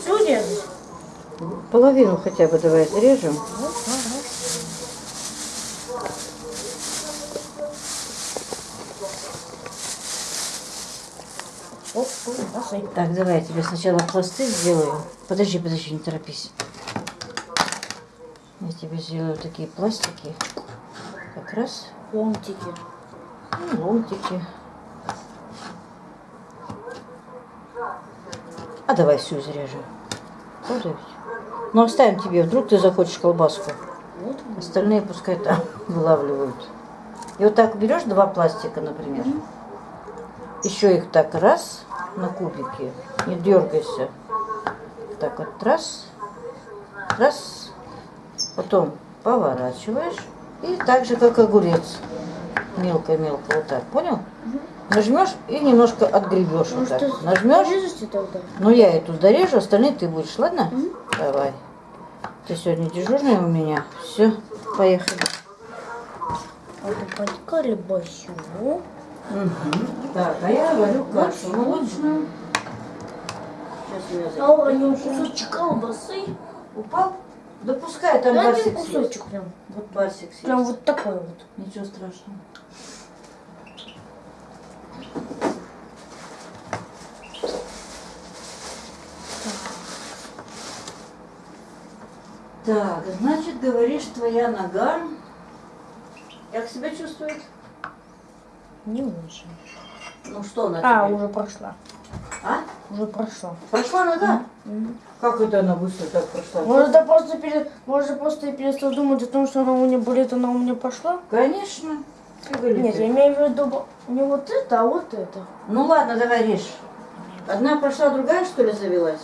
Всю резать? Половину хотя бы давай ага. Посыпь. Так, давай я тебе сначала пласты сделаю. Подожди, подожди, не торопись. Я тебе сделаю такие пластики. Как раз Ломтики. ну, ломтики. А давай всю зарежем. Правда ведь? Ну оставим тебе, вдруг ты захочешь колбаску. Вот. Остальные пускай там вылавливают. И вот так берешь два пластика, например. Еще их так раз на кубики. Не дергайся. Так вот раз. Раз. Потом поворачиваешь. И так же, как огурец. Мелко-мелко вот так. Понял? Нажмешь и немножко отгребешь Ну вот так. что, Нажмешь. Тогда. Ну я эту дорежу, остальные ты будешь, ладно? Мгм. Давай. Ты сегодня дежурная у меня. Все, поехали. Вот под колбасу. Так, а я варю кашу молочную. Сейчас А у него кусочек колбасы. Упал? Да пускай там Да барсик один съест. кусочек прям. Вот барсик съест. Прям вот такой вот. Ничего страшного. Так, значит, говоришь, твоя нога. Как себя чувствует? Не очень. Ну что она А, тебе? уже прошла. А? Уже прошла. Прошла нога? Мгм. Как это она быстро так прошла? Может, да просто пере... Может, просто перестал думать о том, что она у меня болит, она у меня пошла? Конечно. Нет, я имею в виду не вот это, а вот это. Ну ладно, давай режь. Одна прошла, другая что ли завелась?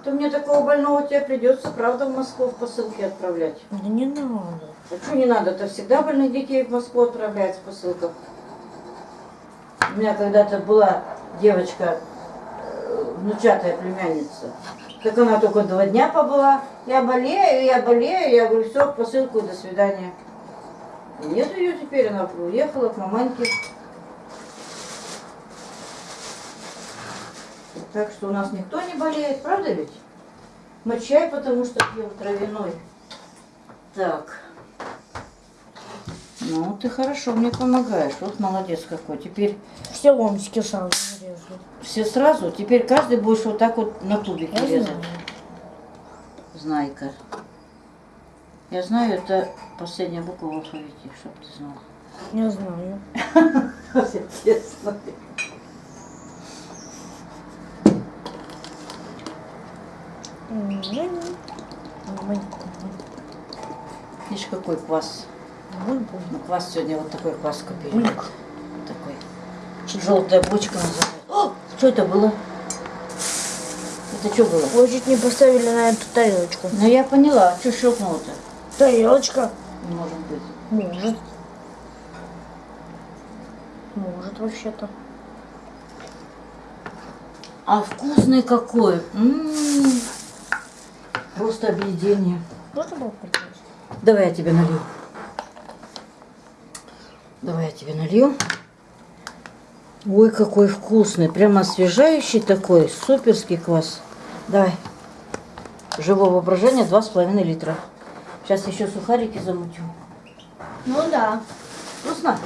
Это мне такого больного тебе придется, правда, в Москву в посылке отправлять. Да не надо. А что не надо? Это всегда больных детей в Москву отправляют в посылках. У меня когда-то была девочка, э, внучатая племянница. Так она только два дня побыла. Я болею, я болею. Я говорю, все, посылку, до свидания. Нет ее теперь, она уехала к маманьке. Так что у нас никто не болеет, правда ведь? Мы чай, потому что пьем травяной. Так. Ну, ты хорошо мне помогаешь. Вот молодец какой. Теперь Все ломтики сразу нарежу. все сразу. Теперь каждый будешь вот так вот на кубики Я резать. знаю. Знайка. Я знаю, это последняя буква в алфавите, чтобы ты знал. Я знаю. Честно. Видишь, какой квас. Ну, квас сегодня вот такой квас купили. Желтая бочка называется. О, что это было? Это что было? Вы чуть не поставили на эту тарелочку. Ну я поняла, что щелкнуло-то? Тарелочка? Может быть. Может. Может вообще-то. А вкусный какой. М-м-м. Просто объедение. Можно было? Давай я тебе налью. Давай я тебе налью. Ой, какой вкусный. Прямо освежающий такой. Суперский квас. Давай. Живого воображения 2,5 литра. Сейчас еще сухарики замутю. Ну да. Вкусно?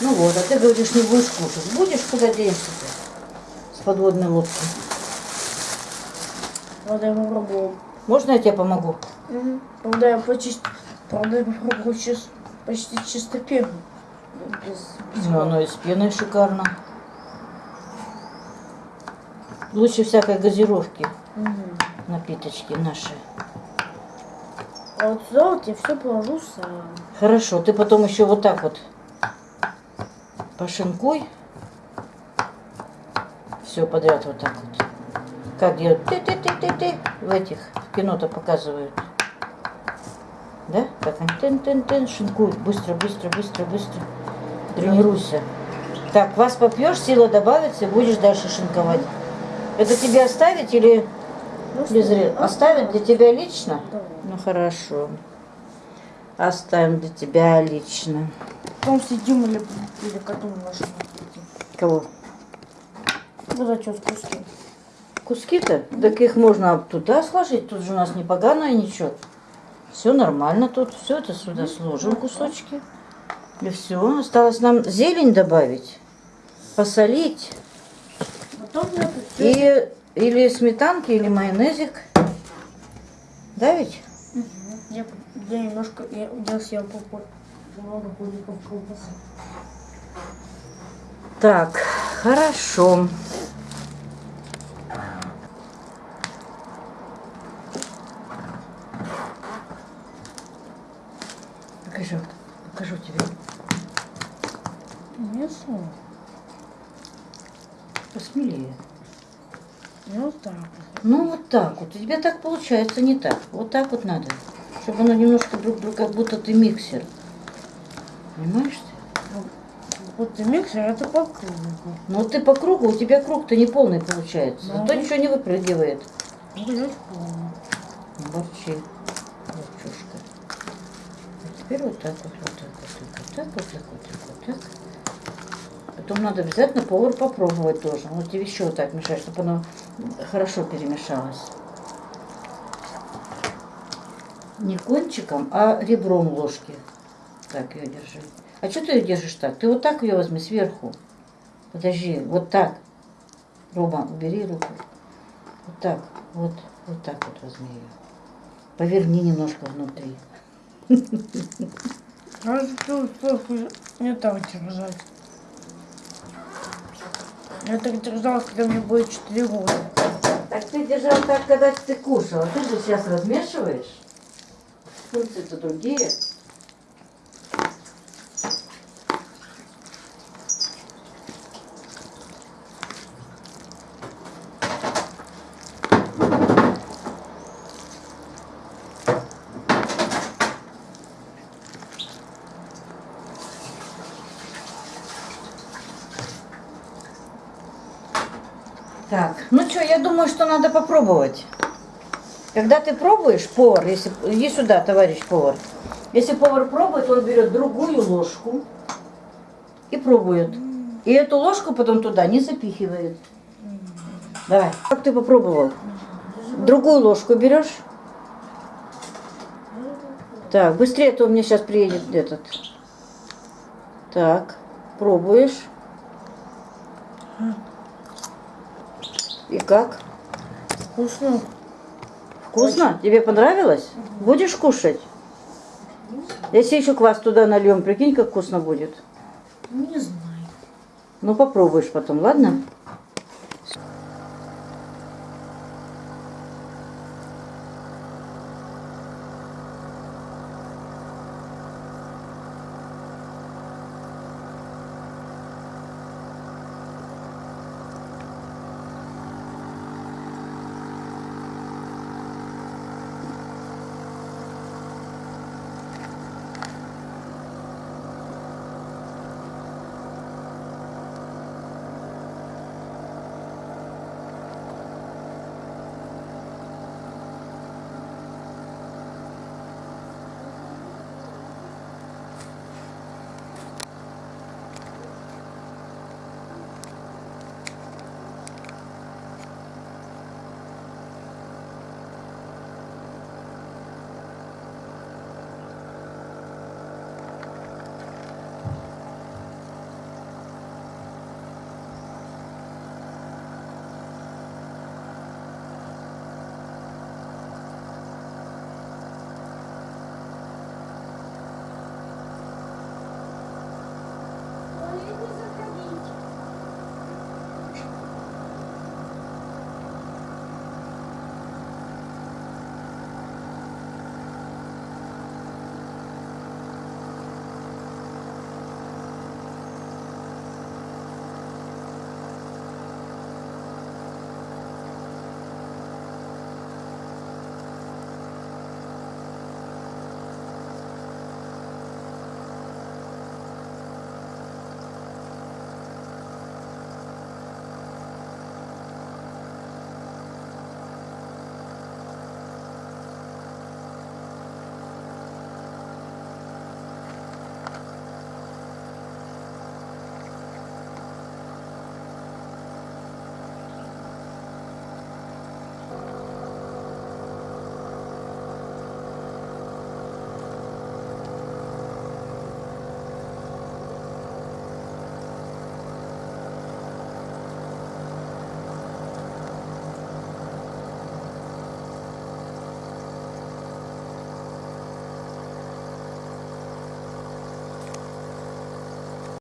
Ну вот, а ты говоришь, не будешь кушать. Будешь, куда денешься ты? С подводной лодки. Правда, я попробовал. Можно я тебе помогу? Угу. Правда, я почти... Правда, я попробовал чис... почти чисто пену. Без... без Ну, оно и с пеной шикарно. Лучше всякой газировки Мгм. напиточки наши. А вот вот я все положу сам. Хорошо, ты потом еще вот так вот пошинкуй. Все подряд вот так вот. Как делают ты-ты-ты-ты-ты в этих в кино-то показывают. Да? Как они тын-тын-тын шинкуют. Быстро, быстро, быстро, быстро. Тренируйся. Так, вас попьешь, сила добавится, будешь дальше шинковать. Это тебе оставить или Ну, без ре- Оставить для тебя лично? Ну хорошо. Оставим для тебя лично. Потом сидим или, или коту нашему. Кого? Эти вот куски. Куски-то? Так их можно туда сложить. Тут же у нас не поганое ничего. Все нормально тут. Все это сюда сложим кусочки. И все. Осталось нам зелень добавить. Посолить. И или сметанки, или майонезик. Да ведь? я, я немножко я, я съел. Много кубиков колбасы. Так, хорошо. Покажу, покажу тебе. Мясо. Посмелее. И вот так вот. Ну вот так вот. У тебя так получается, не так. Вот так вот надо. Чтобы оно немножко друг друга, как будто ты миксер. Понимаешь ты? Вот и миксер, это по кругу. Ну ты по кругу, у тебя круг-то не полный получается. Зато Ну. ничего не выпрыгивает. Борчи. Борчушка. А теперь вот так вот, вот так вот, вот так, вот так, вот так, вот так. Потом надо обязательно повар попробовать тоже. Вот тебе еще вот так мешать, чтобы оно хорошо перемешалось. Не кончиком, а ребром ложки. Так ее держи. А что ты ее держишь так? Ты вот так ее возьми сверху. Подожди, вот так. Рома, убери руку. Вот так, вот, вот так вот возьми ее. Поверни немножко внутри. А не так держать. Я так держалась, когда мне будет 4 года. Так ты держал так, когда ты кушала. Ты же сейчас размешиваешь. Функции-то другие. Так, ну что, я думаю, что надо попробовать. Когда ты пробуешь, повар, если иди сюда, товарищ повар. Если повар пробует, он берет другую ложку и пробует. И эту ложку потом туда не запихивает. Давай. Как ты попробовал? Другую ложку берешь? Так, быстрее, а то у меня сейчас приедет этот. Так, пробуешь. И как? Вкусно. Вкусно? Тебе понравилось? Будешь кушать? Если еще квас туда нальем, прикинь, как вкусно будет. Не знаю. Ну попробуешь потом, ладно?